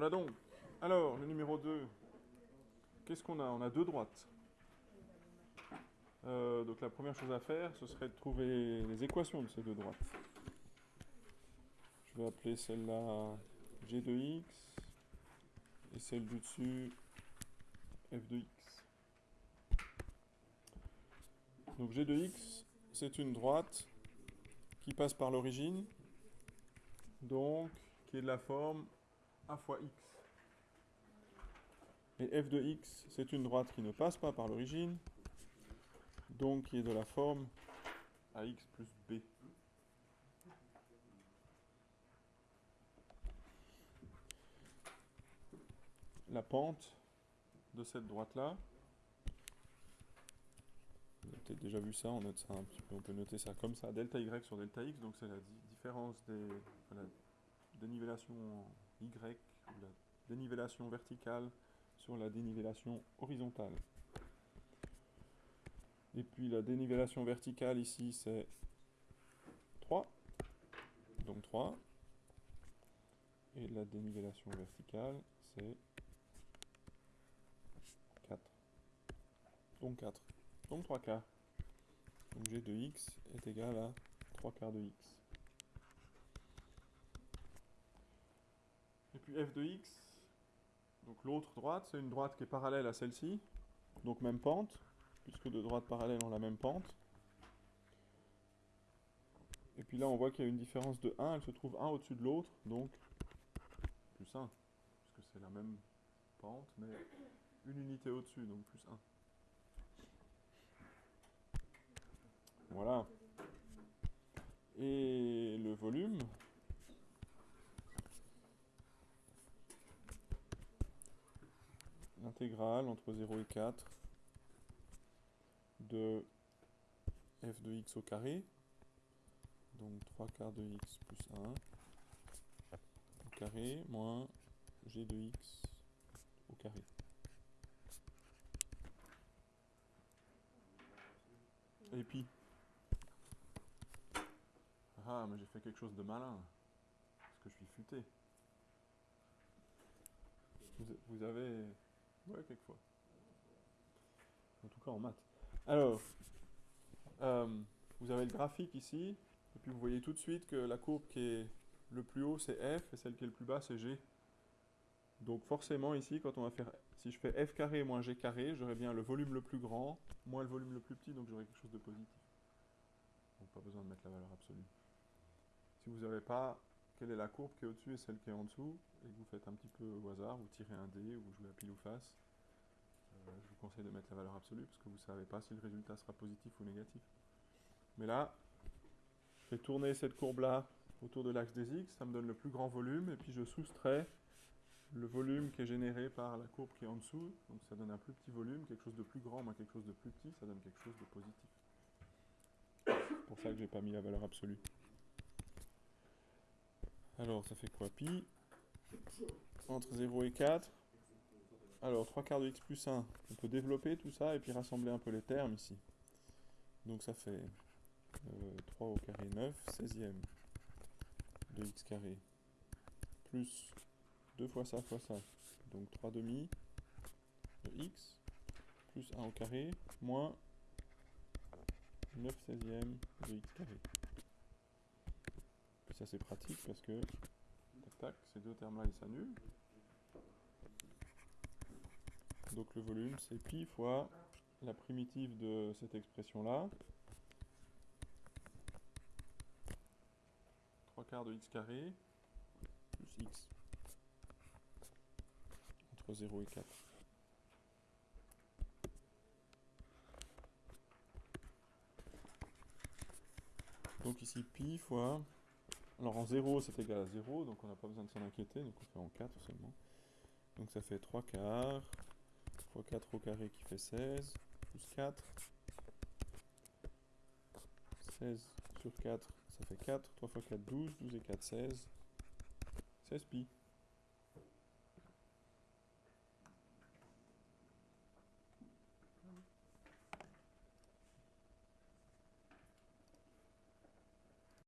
Voilà donc. Alors, le numéro 2. Qu'est-ce qu'on a? On a deux droites. Euh, donc la première chose à faire, ce serait de trouver les équations de ces deux droites. Je vais appeler celle-là g de x et celle du dessus f de x. Donc g de x, c'est une droite qui passe par l'origine, donc qui est de la forme a fois x. Et f de x, c'est une droite qui ne passe pas par l'origine, donc qui est de la forme ax plus b. La pente de cette droite-là, vous avez peut-être déjà vu ça, on, peut noter ça comme ça, delta y sur delta x, donc c'est la différence des, de la dénivellation y ou la dénivellation verticale sur la dénivellation horizontale. Et puis la dénivellation verticale ici c'est 3. Donc 3. Et la dénivellation verticale c'est 4. Donc 4. Donc 3 quarts. Donc g de x est égal à 3 quarts de x. Et puis f de x, donc l'autre droite, c'est une droite qui est parallèle à celle-ci, donc même pente, puisque deux droites parallèles ont la même pente. Et puis là, on voit qu'il y a une différence de 1, elle se trouve un au-dessus de l'autre, donc plus 1, puisque c'est la même pente, mais une unité au-dessus, donc plus 1. Voilà. Et le volume, l'intégrale entre 0 et 4 de f de x au carré, donc 3 quarts de x plus 1 au carré, moins g de x au carré. Et puis, ah, mais j'ai fait quelque chose de malin, parce que je suis futé. Vous, avez... En tout cas en maths. Alors, euh, vous avez le graphique ici, et puis vous voyez tout de suite que la courbe qui est le plus haut c'est f, et celle qui est le plus bas c'est g. Donc forcément ici, quand on va faire, si je fais f carré moins g carré, j'aurai bien le volume le plus grand, moins le volume le plus petit, donc j'aurai quelque chose de positif. Donc pas besoin de mettre la valeur absolue. Si vous n'avez pas quelle est la courbe qui est au-dessus et celle qui est en dessous, et que vous faites un petit peu au hasard, vous tirez un dé ou vous jouez à pile ou face, euh, je vous conseille de mettre la valeur absolue parce que vous ne savez pas si le résultat sera positif ou négatif. Mais là, je fais tourner cette courbe-là autour de l'axe des x, ça me donne le plus grand volume, et puis je soustrais le volume qui est généré par la courbe qui est en dessous, donc ça donne un plus petit volume, quelque chose de plus grand moins quelque chose de plus petit, ça donne quelque chose de positif. C'est pour ça que j'ai pas mis la valeur absolue. Alors, ça fait quoi Pi? Entre 0 et 4. Alors, 3 quarts de x plus 1. On peut développer tout ça et puis rassembler un peu les termes ici. Donc ça fait 3 euh, au carré 9, 16e de x carré. Plus 2 fois ça fois ça. Donc 3 demi de x plus 1 au carré moins 9 16e de x carré ça c'est pratique parce que tac tac, ces deux termes là ils s'annulent. Donc le volume c'est pi fois la primitive de cette expression là. 3 quarts de x carré plus x entre 0 et 4. Donc ici pi fois alors en 0, c'est égal à 0, donc on n'a pas besoin de s'en inquiéter, donc on fait en 4 seulement. Donc ça fait 3 quarts, fois 4 au carré qui fait 16, plus 4. 16 sur 4, ça fait 4, 3 fois 4, 12, 12 et 4, 16. 16 pi.